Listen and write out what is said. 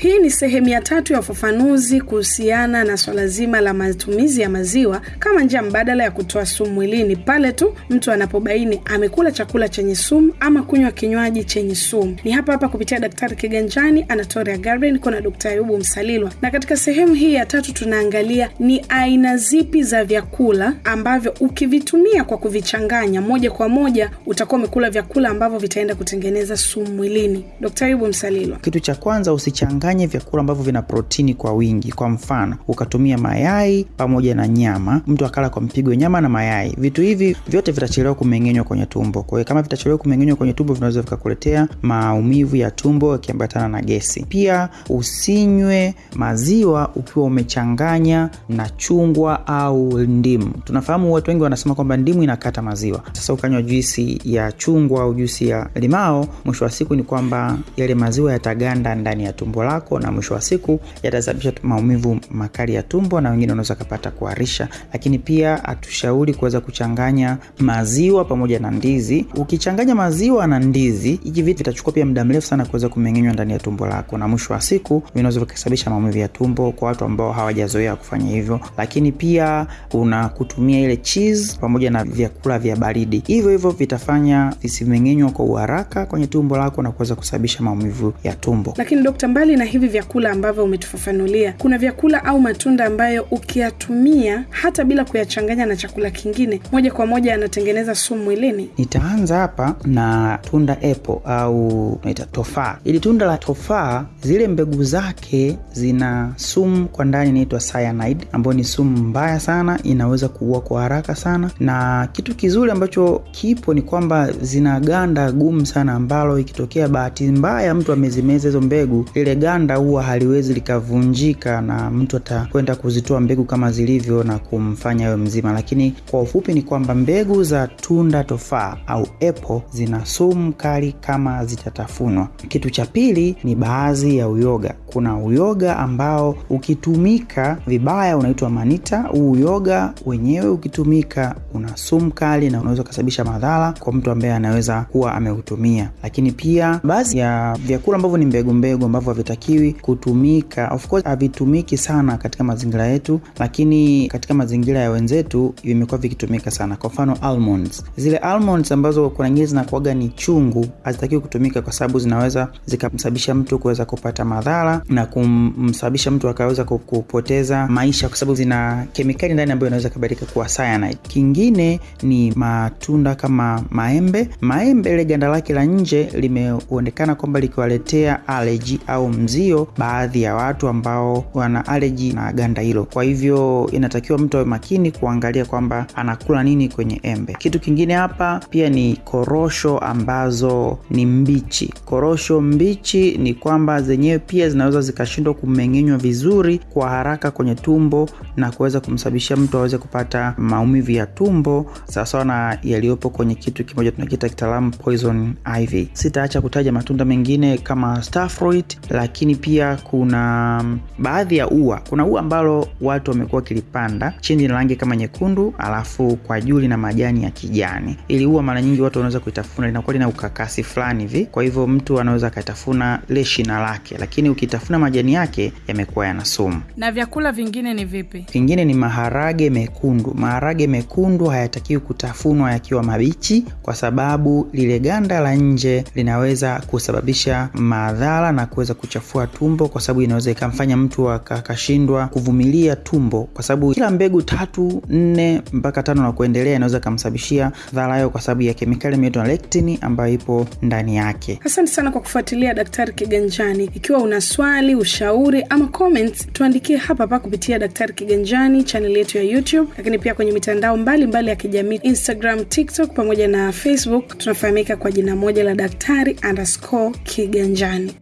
Hii ni sehemu ya tatu ya ufafanuzi kuhusiana na swala zima la matumizi ya maziwa kama njia mbadala ya kutoa sumu mwilini pale tu mtu anapobaini amekula chakula chenye sumu ama kunywa kinywaji chenye sumu. Ni hapa hapa kupitia Daktari Kiganjani, Anatoria Garden, kuna Daktari. Ayubu Msalilwa, na katika sehemu hii ya tatu tunaangalia ni aina zipi za vyakula ambavyo ukivitumia kwa kuvichanganya moja kwa moja utakuwa umekula vyakula ambavyo vitaenda kutengeneza sumu mwilini. Daktari Ayubu Msalilwa. Kitu cha kwanza, usichanganye vyakula ambavyo vina protini kwa wingi. Kwa mfano, ukatumia mayai pamoja na nyama, mtu akala kwa mpigo nyama na mayai, vitu hivi vyote vitachelewa kumeng'enywa kwenye tumbo. Kwa hiyo kama vitachelewa kumeng'enywa kwenye tumbo, vinaweza vikakuletea maumivu ya tumbo yakiambatana na gesi. Pia usinywe maziwa ukiwa umechanganya na chungwa au ndimu. Tunafahamu watu wengi wanasema kwamba ndimu inakata maziwa. Sasa ukanywa juisi ya chungwa au juisi ya limao, mwisho wa siku ni kwamba yale maziwa yataganda ndani ya tumbo lako, na mwisho wa siku yatasababisha maumivu makali ya tumbo, na wengine wanaweza kupata kuharisha. Lakini pia hatushauri kuweza kuchanganya maziwa pamoja na ndizi. Ukichanganya maziwa na ndizi, hivi vitu vitachukua pia muda mrefu sana kuweza kumeng'enywa ndani ya tumbo lako, na mwisho wa siku vinaweza vikasababisha maumivu ya tumbo kwa watu ambao hawajazoea kufanya hivyo. Lakini pia una kutumia ile cheese pamoja na vyakula vya baridi, hivyo hivyo vitafanya visimeng'enywa kwa uharaka kwenye tumbo lako na kuweza kusababisha maumivu ya tumbo. Lakini dokta, mbali na hivi vyakula ambavyo umetufafanulia, kuna vyakula au matunda ambayo ukiyatumia hata bila kuyachanganya na chakula kingine, moja kwa moja yanatengeneza sumu mwilini? Nitaanza hapa na tunda apple au naita tofaa. Ili tunda la tofaa, zile mbegu zake zina sumu kwa ndani inaitwa cyanide, ambayo ni sumu mbaya sana, inaweza kuua kwa haraka sana. Na kitu kizuri ambacho kipo ni kwamba zina ganda gumu sana, ambalo ikitokea bahati mbaya mtu amezimeza hizo mbegu, lile ganda huwa haliwezi likavunjika, na mtu atakwenda kuzitoa mbegu kama zilivyo na kumfanya awe mzima. Lakini kwa ufupi ni kwamba mbegu za tunda tofaa au apple zina sumu kali kama zitatafunwa. Kitu cha pili ni baadhi ya uyoga. Kuna uyoga ambao ukitumika vibaya unaitwa manita. Huu uyoga wenyewe ukitumika una sumu kali na unaweza ukasababisha madhara kwa mtu ambaye anaweza kuwa ameutumia. Lakini pia baadhi ya vyakula ambavyo ni mbegu mbegu ambavyo havitakiwi kutumika, of course havitumiki sana katika mazingira yetu, lakini katika mazingira ya wenzetu vimekuwa vikitumika sana. Kwa mfano almonds, zile almonds ambazo kuna nyingine zinakuaga ni chungu, hazitakiwi kutumika kwa sababu zinaweza zikamsababisha mtu kuweza kupata madhara na kumsababisha mtu akaweza kupoteza maisha, kwa sababu zina kemikali ndani ambayo inaweza kubadilika kuwa cyanide. Kingine ni matunda kama maembe. Maembe ile ganda lake la nje limeonekana kwamba likiwaletea allergy au mzio baadhi ya watu ambao wana allergy na ganda hilo. Kwa hivyo inatakiwa mtu awe makini kuangalia kwamba anakula nini kwenye embe. Kitu kingine hapa pia ni korosho ambazo ni mbichi. Korosho mbichi ni kwamba zenyewe pia zinaweza zikashindwa kumeng'enywa vizuri kwa haraka kwenye tumbo na kuweza kumsababishia mtu aweze kupata maumivu ya tumbo sawasawa na yaliyopo kwenye kitu kimoja tunakiita kitaalamu poison ivy. Sitaacha kutaja matunda mengine kama starfruit, lakini pia kuna baadhi ya ua. Kuna ua ambalo watu wamekuwa wakilipanda, chini na rangi kama nyekundu, alafu kwa juu lina majani ya kijani. Ili ua mara nyingi watu wanaweza kuitafuna, linakuwa lina ukakasi fulani hivi, kwa hivyo mtu anaweza akatafuna le shina lake, lakini ukitafuna majani yake yamekuwa yana sumu. Na vyakula vingine ni vipi? Vingine ni maharage mekundu. Maharage mekundu hayatakiwi kutafunwa yakiwa mabichi, kwa sababu lile ganda la nje linaweza kusababisha madhara na kuweza kuchafua tumbo, kwa sababu inaweza ikamfanya mtu akashindwa kuvumilia tumbo, kwa sababu kila mbegu tatu nne mpaka tano na kuendelea inaweza ikamsababishia dhara hiyo, kwa sababu ya kemikali inaitwa lectin ambayo ipo ndani yake. Asante sana kwa kufuatilia Daktari Kiganjani. Ikiwa una swali, ushauri ama comments, tuandikie hapa hapa kupitia Daktari Kiganjani chaneli yetu ya YouTube, lakini pia kwenye mitandao mbalimbali mbali ya kijamii Instagram, TikTok pamoja na Facebook. Tunafahamika kwa jina moja la Daktari underscore Kiganjani.